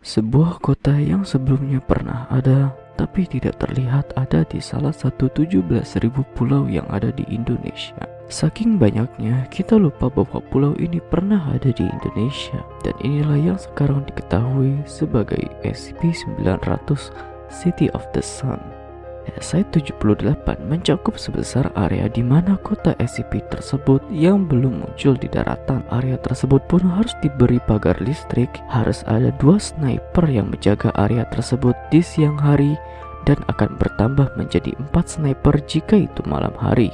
Sebuah kota yang sebelumnya pernah ada tapi tidak terlihat ada di salah satu 17.000 pulau yang ada di Indonesia. Saking banyaknya, kita lupa bahwa pulau ini pernah ada di Indonesia dan inilah yang sekarang diketahui sebagai SCP-900 City of the Sun. Site-78 mencakup sebesar area di mana kota SCP tersebut yang belum muncul di daratan. Area tersebut pun harus diberi pagar listrik, harus ada dua sniper yang menjaga area tersebut di siang hari dan akan bertambah menjadi empat sniper jika itu malam hari.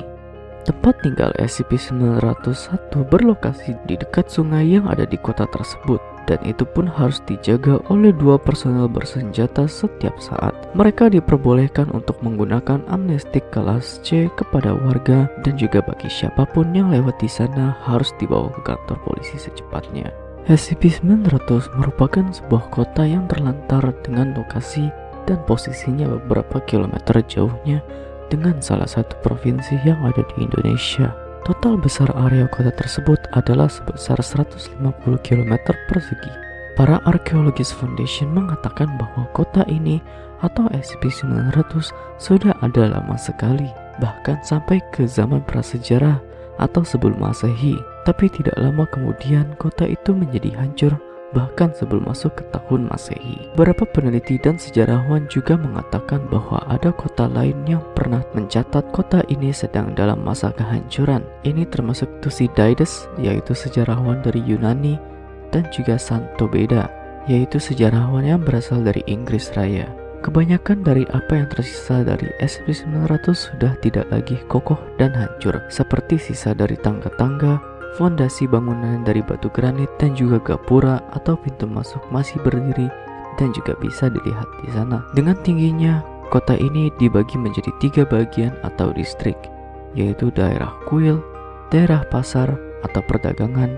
Tempat tinggal SCP-901 berlokasi di dekat sungai yang ada di kota tersebut dan itu pun harus dijaga oleh dua personel bersenjata setiap saat. Mereka diperbolehkan untuk menggunakan amnestik kelas C kepada warga dan juga bagi siapa pun yang lewat di sana harus dibawa ke kantor polisi secepatnya. SCP-900 merupakan sebuah kota yang terlantar dengan lokasi dan posisinya beberapa kilometer jauhnya dengan salah satu provinsi yang ada di Indonesia. Total besar area kota tersebut adalah sebesar 150 km persegi. Para arkeologis Foundation mengatakan bahwa kota ini atau SCP-900 sudah ada lama sekali, bahkan sampai ke zaman prasejarah atau sebelum masehi. Tapi tidak lama kemudian kota itu menjadi hancur bahkan sebelum masuk ke tahun Masehi. Beberapa peneliti dan sejarawan juga mengatakan bahwa ada kota lain yang pernah mencatat kota ini sedang dalam masa kehancuran. Ini termasuk Thucydides, yaitu sejarawan dari Yunani, dan juga Santo Beda, yaitu sejarawan yang berasal dari Inggris Raya. Kebanyakan dari apa yang tersisa dari SCP-900 sudah tidak lagi kokoh dan hancur, seperti sisa dari tangga-tangga, Fondasi bangunan dari batu granit dan juga gapura atau pintu masuk masih berdiri dan juga bisa dilihat di sana. Dengan tingginya, kota ini dibagi menjadi tiga bagian atau distrik, yaitu daerah kuil, daerah pasar atau perdagangan,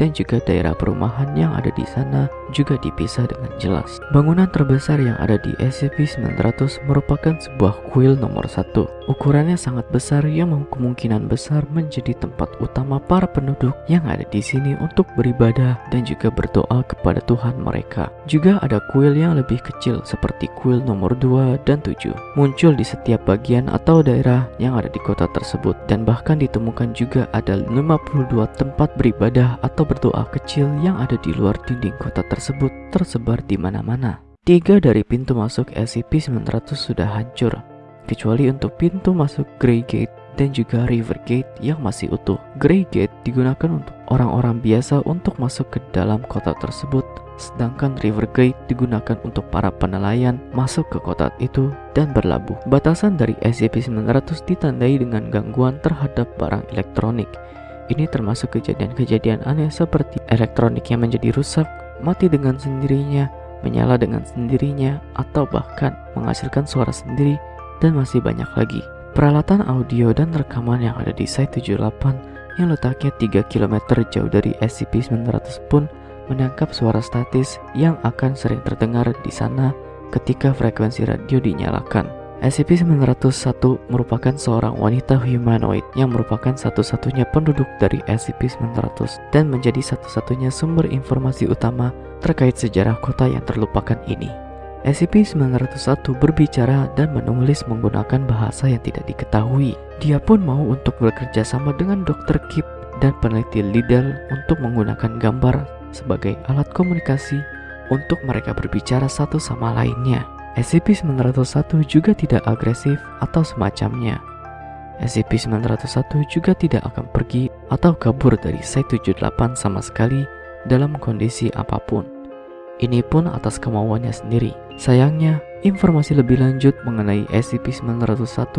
dan juga daerah perumahan yang ada di sana juga dipisah dengan jelas. Bangunan terbesar yang ada di SCP-900 merupakan sebuah kuil nomor satu. Ukurannya sangat besar yang kemungkinan besar menjadi tempat utama para penduduk yang ada di sini untuk beribadah dan juga berdoa kepada Tuhan mereka. Juga ada kuil yang lebih kecil seperti kuil nomor 2 dan 7. Muncul di setiap bagian atau daerah yang ada di kota tersebut dan bahkan ditemukan juga ada 52 tempat beribadah atau berdoa kecil yang ada di luar dinding kota tersebut tersebar di mana-mana. Tiga dari pintu masuk SCP-900 sudah hancur, kecuali untuk pintu masuk Grey Gate dan juga River Gate yang masih utuh. Grey Gate digunakan untuk orang-orang biasa untuk masuk ke dalam kota tersebut, sedangkan River Gate digunakan untuk para penelayan masuk ke kota itu dan berlabuh. Batasan dari SCP-900 ditandai dengan gangguan terhadap barang elektronik ini termasuk kejadian-kejadian aneh seperti elektronik yang menjadi rusak, mati dengan sendirinya, menyala dengan sendirinya, atau bahkan menghasilkan suara sendiri, dan masih banyak lagi. Peralatan audio dan rekaman yang ada di Site 78 yang letaknya 3 km jauh dari SCP-900 pun menangkap suara statis yang akan sering terdengar di sana ketika frekuensi radio dinyalakan. SCP-901 merupakan seorang wanita humanoid yang merupakan satu-satunya penduduk dari SCP-900 dan menjadi satu-satunya sumber informasi utama terkait sejarah kota yang terlupakan ini. SCP-901 berbicara dan menulis menggunakan bahasa yang tidak diketahui. Dia pun mau untuk bekerja sama dengan Dr. Kip dan peneliti Lidl untuk menggunakan gambar sebagai alat komunikasi untuk mereka berbicara satu sama lainnya. SCP-901 juga tidak agresif atau semacamnya. SCP-901 juga tidak akan pergi atau kabur dari Site-78 sama sekali dalam kondisi apa pun. Ini pun atas kemauannya sendiri. Sayangnya, informasi lebih lanjut mengenai SCP-901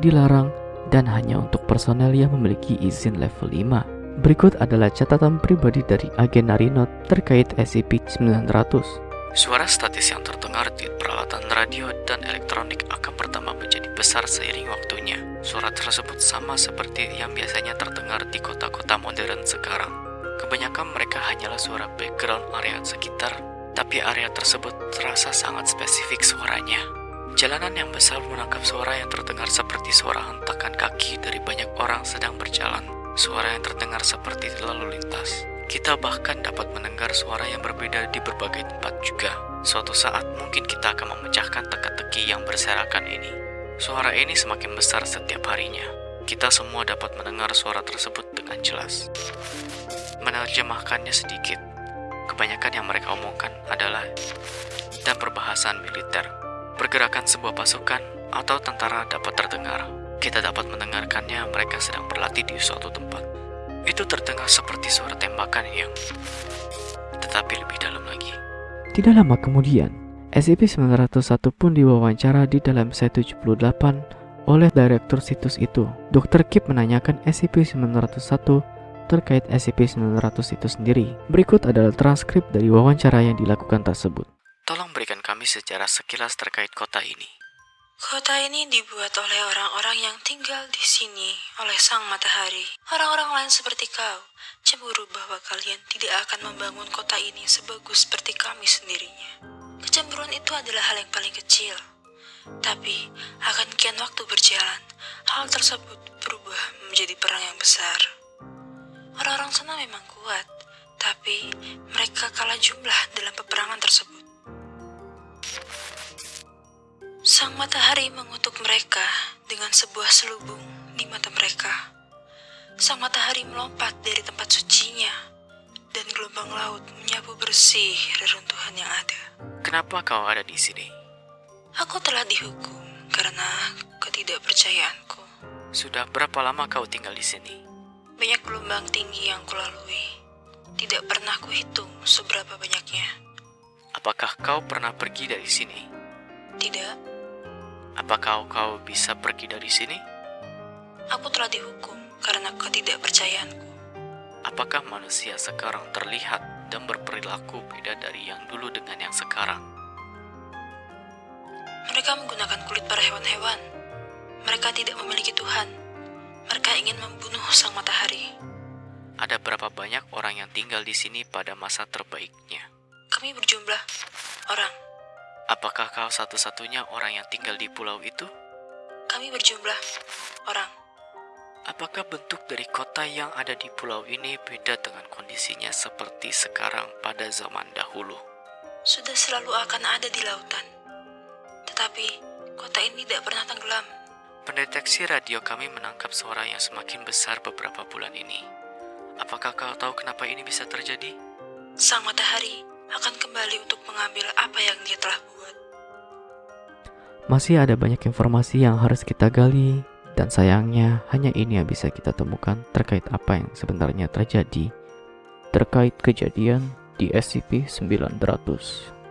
dilarang dan hanya untuk personel yang memiliki izin level 5. Berikut adalah catatan pribadi dari agen Narinot terkait SCP-900. Suara statis yang terdengar di peralatan radio dan elektronik akan pertama menjadi besar seiring waktunya. Suara tersebut sama seperti yang biasanya terdengar di kota-kota modern sekarang. Kebanyakan mereka hanyalah suara background area sekitar, tapi area tersebut terasa sangat spesifik suaranya. Jalanan yang besar menangkap suara yang terdengar seperti suara hentakan kaki dari banyak orang sedang berjalan. Suara yang terdengar seperti lalu lintas. Kita bahkan dapat mendengar suara yang berbeda di berbagai tempat juga. Suatu saat mungkin kita akan memecahkan teka-teki yang berserakan ini. Suara ini semakin besar setiap harinya. Kita semua dapat mendengar suara tersebut dengan jelas. Menerjemahkannya sedikit, kebanyakan yang mereka omongkan adalah dan perbahasan militer. Pergerakan sebuah pasukan atau tentara dapat terdengar. Kita dapat mendengarkannya mereka sedang berlatih di suatu tempat. Itu terdengar seperti suara tembakan yang tetapi lebih dalam lagi. Tidak lama kemudian, SCP-901 pun diwawancara di dalam set 78 oleh direktur situs itu. Dr. Kip menanyakan SCP-901 terkait SCP-900 itu sendiri. Berikut adalah transkrip dari wawancara yang dilakukan tersebut. Tolong berikan kami sejarah sekilas terkait kota ini. Kota ini dibuat oleh orang-orang yang tinggal di sini oleh sang matahari. Orang-orang lain seperti kau cemburu bahwa kalian tidak akan membangun kota ini sebagus seperti kami sendirinya. Kecemburuan itu adalah hal yang paling kecil. Tapi akan kian waktu berjalan, hal tersebut berubah menjadi perang yang besar. Orang-orang sana memang kuat, tapi mereka kalah jumlah dalam peperangan tersebut. Sang matahari mengutuk mereka dengan sebuah selubung di mata mereka. Sang matahari melompat dari tempat sucinya, dan gelombang laut menyapu bersih reruntuhan yang ada. Kenapa kau ada di sini? Aku telah dihukum karena ketidakpercayaanku. Sudah berapa lama kau tinggal di sini? Banyak gelombang tinggi yang kulalui. Tidak pernah kuhitung seberapa banyaknya. Apakah kau pernah pergi dari sini? Tidak, Apakah kau bisa pergi dari sini? aku telah dihukum karena ketidakpercayaanku. Apakah manusia sekarang terlihat dan berperilaku beda dari yang dulu dengan yang sekarang? Mereka menggunakan kulit para hewan-hewan. Mereka tidak memiliki Tuhan. Mereka ingin membunuh sang matahari. Ada berapa banyak orang yang tinggal di sini pada masa terbaiknya? Kami berjumlah orang. Apakah kau satu-satunya orang yang tinggal di pulau itu? Kami berjumlah orang. Apakah bentuk dari kota yang ada di pulau ini beda dengan kondisinya seperti sekarang pada zaman dahulu? Sudah selalu akan ada di lautan. Tetapi kota ini tidak pernah tenggelam. Pendeteksi radio kami menangkap suara yang semakin besar beberapa bulan ini. Apakah kau tahu kenapa ini bisa terjadi? Sang matahari akan kembali untuk mengambil apa yang dia telah buat. Masih ada banyak informasi yang harus kita gali dan sayangnya hanya ini yang bisa kita temukan terkait apa yang sebenarnya terjadi terkait kejadian di SCP-900.